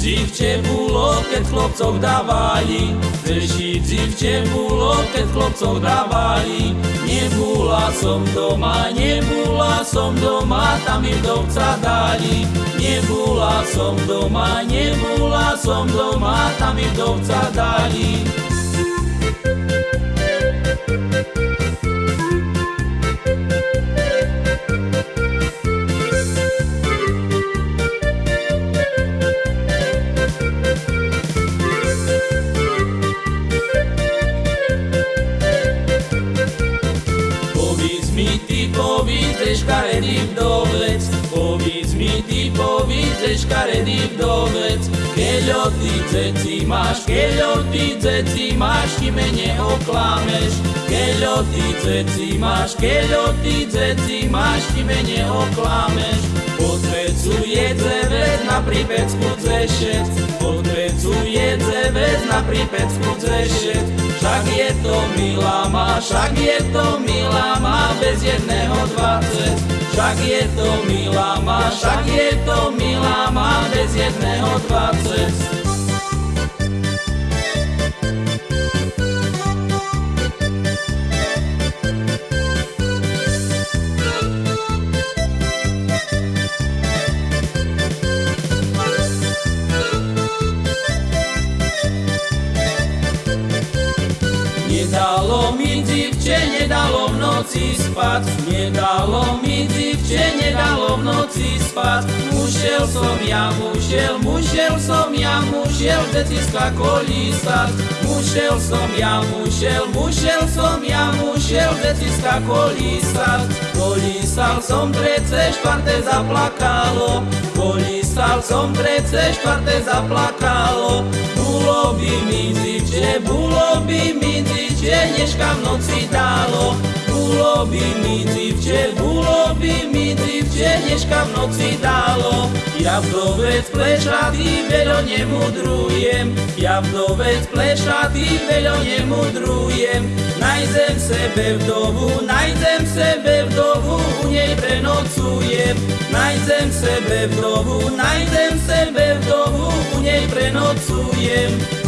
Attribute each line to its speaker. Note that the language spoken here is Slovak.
Speaker 1: dzivče bolo, keď chlopcov dávali. Veľší dzivče bolo, keď chlopcov dávali. Nebula som doma, nebula som doma, tam mi vdovca dali. Nebula som doma, nebula som doma, tam mi vdovca dali. Povídz, škaredý vdovec, povídz mi ty, povídz, škaredý vdovec, keľo ty ceci máš, keľo ty ceci máš, ty mene oklameš, keľo ty ceci máš, keľo ty ceci máš, ty mene oklameš, podvecuje dzevec na pripecku dzešec, podvecuje dzevec na pripecku dzešec, však je to milá má, však je to milá má, bez jedného dvacet. Však je to milá má, však je to milá má, bez jedného dvacet. Nedalo mi dzivče, nedalo v noci spať, nedalo mi dzivče, nedalo v noci spať. Mušel som ja, mušel, mušel som ja, mušel detiska kolísať. Mušel som ja, mušel, mušel som ja, mušel detiska kolísať. Kolísal som trece, štvrté zaplakalo, kolísal som trece, štvrté zaplakalo. Bolo by mi dzivče, bolo by mi noci dalo. By mi dzivče, by mi dzivče, dneška v noci dalo. Ja vdovec plešatý veľo nemudrujem, ja vdovec plešatý veľo nemudrujem. Najdem sebe vdovu, najdem sebe vdovu, u nej prenocujem. Najdem sebe vdovu, najdem sebe vdovu, u nej prenocujem.